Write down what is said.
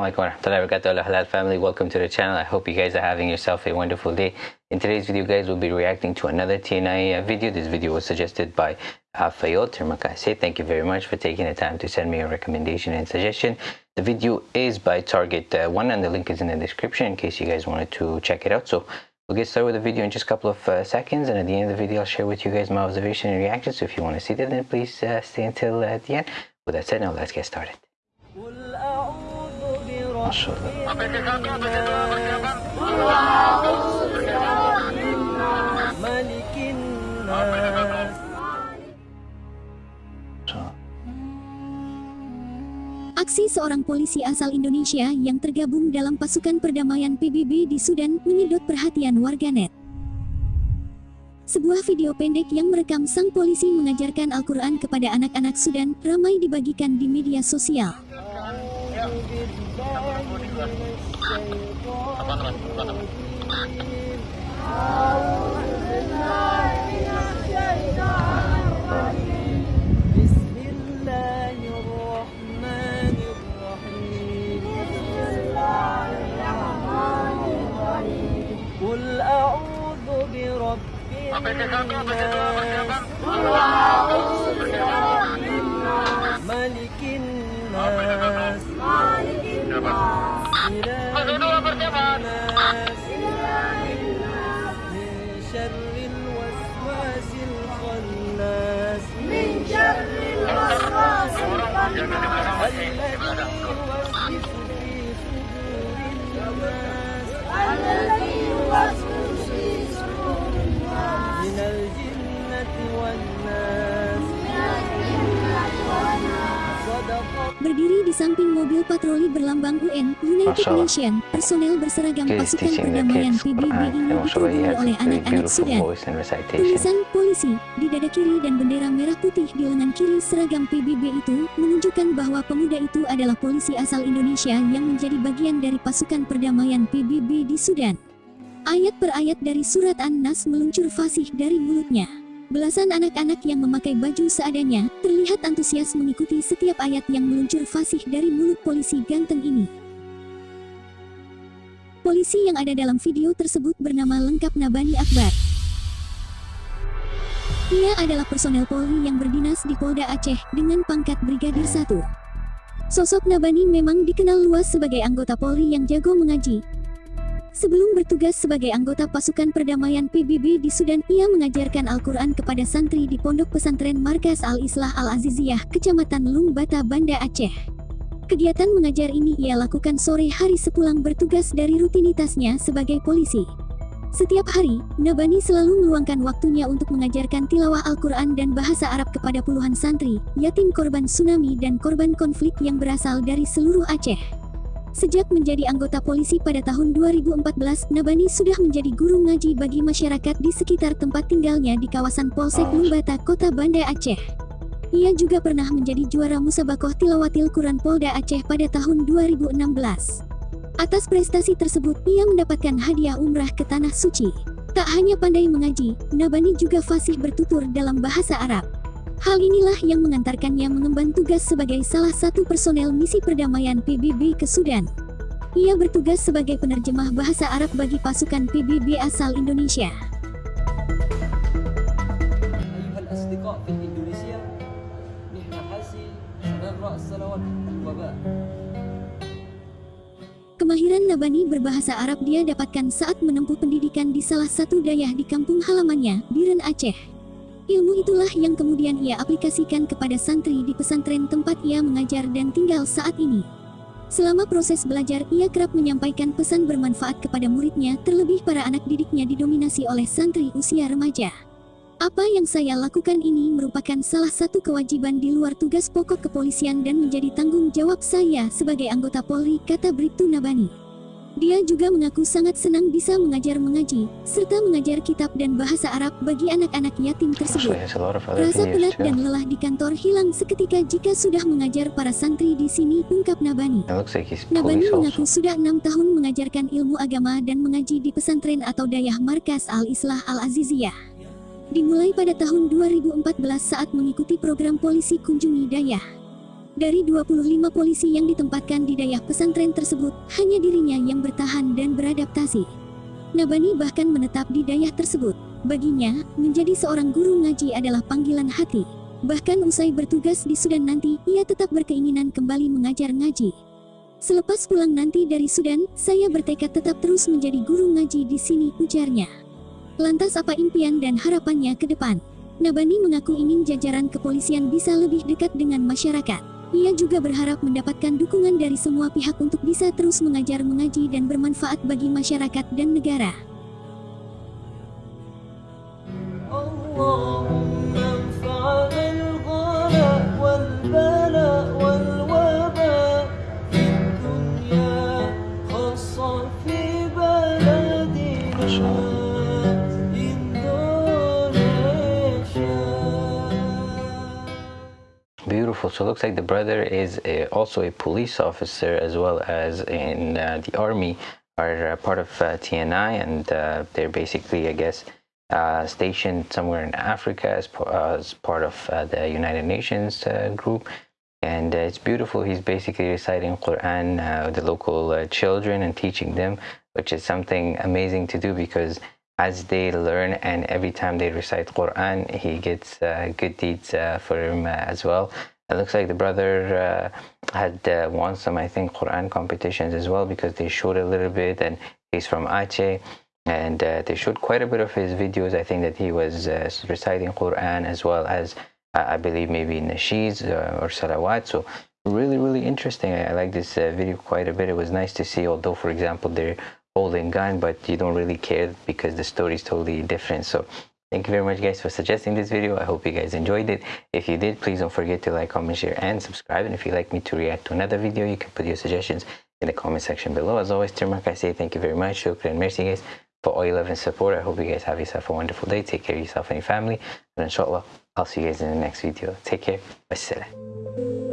Assalamualaikum Halal family welcome to the channel. I hope you guys are having yourself a wonderful day. In today's video guys we'll be reacting to another TNI uh, video. This video was suggested by uh, Termakase. Thank you very much for taking the time to send me a recommendation and suggestion. The video is by Target uh, one and the link is in the description in case you guys wanted to check it out. So We'll get started with the video in just a couple of uh, seconds and at the end of the video I'll share with you guys my observation and reaction so if you want to see that then please uh, stay until uh, the end. With that said now let's get started. Aksi seorang polisi asal Indonesia yang tergabung dalam pasukan perdamaian PBB di Sudan menyedot perhatian warganet. Sebuah video pendek yang merekam sang polisi mengajarkan Al-Quran kepada anak-anak Sudan ramai dibagikan di media sosial. بسم الله الرحمن الرحيم. قل أعوذ برب الناس. قل برب الناس ملك الناس. berdebat. Kedua berdebat. الذي يوسوس في صدور الناس من الجنة والناس Berdiri di samping mobil patroli berlambang UN, United Masya Allah. Nation, personel berseragam pasukan perdamaian PBB ini has oleh anak-anak Sudan. Tulisan polisi di dada kiri dan bendera merah putih di lengan kiri seragam PBB itu menunjukkan bahwa pemuda itu adalah polisi asal Indonesia yang menjadi bagian dari pasukan perdamaian PBB di Sudan. Ayat per ayat dari surat An-Nas meluncur fasih dari mulutnya. Belasan anak-anak yang memakai baju seadanya terlihat antusias mengikuti setiap ayat yang meluncur fasih dari mulut polisi ganteng ini. Polisi yang ada dalam video tersebut bernama lengkap Nabani Akbar. Ia adalah personel Polri yang berdinas di Polda Aceh dengan pangkat Brigadir 1. Sosok Nabani memang dikenal luas sebagai anggota Polri yang jago mengaji. Sebelum bertugas sebagai anggota pasukan perdamaian PBB di Sudan, ia mengajarkan Al-Quran kepada santri di Pondok Pesantren Markas Al-Islah Al-Aziziyah, Kecamatan Lungbata, Banda Aceh. Kegiatan mengajar ini ia lakukan sore hari sepulang bertugas dari rutinitasnya sebagai polisi. Setiap hari, Nabani selalu meluangkan waktunya untuk mengajarkan tilawah Al-Quran dan bahasa Arab kepada puluhan santri, yatim korban tsunami dan korban konflik yang berasal dari seluruh Aceh. Sejak menjadi anggota polisi pada tahun 2014, Nabani sudah menjadi guru ngaji bagi masyarakat di sekitar tempat tinggalnya di kawasan Polsek Lumbata, Kota Banda Aceh. Ia juga pernah menjadi juara musabakoh tilawatil Quran Polda Aceh pada tahun 2016. Atas prestasi tersebut, ia mendapatkan hadiah umrah ke Tanah Suci. Tak hanya pandai mengaji, Nabani juga fasih bertutur dalam bahasa Arab. Hal inilah yang mengantarkannya mengemban tugas sebagai salah satu personel misi perdamaian PBB ke Sudan. Ia bertugas sebagai penerjemah bahasa Arab bagi pasukan PBB asal Indonesia. Kemahiran Nabani berbahasa Arab dia dapatkan saat menempuh pendidikan di salah satu dayah di kampung halamannya, Biren Aceh. Ilmu itulah yang kemudian ia aplikasikan kepada santri di pesantren tempat ia mengajar dan tinggal saat ini. Selama proses belajar, ia kerap menyampaikan pesan bermanfaat kepada muridnya, terlebih para anak didiknya didominasi oleh santri usia remaja. Apa yang saya lakukan ini merupakan salah satu kewajiban di luar tugas pokok kepolisian dan menjadi tanggung jawab saya sebagai anggota Polri, kata Bribtu Nabani. Dia juga mengaku sangat senang bisa mengajar mengaji, serta mengajar kitab dan bahasa Arab bagi anak-anak yatim tersebut. Rasa penat dan lelah di kantor hilang seketika jika sudah mengajar para santri di sini, ungkap Nabani. Nabani mengaku sudah enam tahun mengajarkan ilmu agama dan mengaji di pesantren atau dayah Markas Al-Islah Al-Aziziyah. Dimulai pada tahun 2014 saat mengikuti program polisi kunjungi dayah. Dari 25 polisi yang ditempatkan di daerah pesantren tersebut, hanya dirinya yang bertahan dan beradaptasi. Nabani bahkan menetap di daerah tersebut. Baginya, menjadi seorang guru ngaji adalah panggilan hati. Bahkan usai bertugas di Sudan nanti, ia tetap berkeinginan kembali mengajar ngaji. Selepas pulang nanti dari Sudan, saya bertekad tetap terus menjadi guru ngaji di sini, ujarnya. Lantas apa impian dan harapannya ke depan? Nabani mengaku ingin jajaran kepolisian bisa lebih dekat dengan masyarakat. Ia juga berharap mendapatkan dukungan dari semua pihak untuk bisa terus mengajar mengaji dan bermanfaat bagi masyarakat dan negara. So looks like the brother is a, also a police officer as well as in uh, the army, are uh, part of uh, TNI, and uh, they're basically, I guess, stationed somewhere in Africa as, as part of the United Nations group. And it's beautiful. He's basically reciting Quran with the local children and teaching them, which is something amazing to do because as they learn and every time they recite Quran, he gets uh, good deeds uh, for him uh, as well. It looks like the brother uh, had uh, won some, I think, Quran competitions as well because they showed a little bit, and he's from Aceh, and uh, they showed quite a bit of his videos. I think that he was uh, reciting Quran as well as, I believe, maybe nasheeds uh, or salawat. So really, really interesting. I, I like this uh, video quite a bit. It was nice to see, although, for example, they're holding gun, but you don't really care because the story is totally different. So thank you very much, guys, for suggesting this video. I hope you guys enjoyed it. If you did, please don't forget to like, comment, share, and subscribe. And if you'd like me to react to another video, you can put your suggestions in the comment section below. As always, Tirmak, I say thank you very much. Shukran. Merci, guys, for all your love and support. I hope you guys have yourself a wonderful day. Take care of yourself and your family. And inshallah, I'll see you guys in the next video. Take care. Wassalam.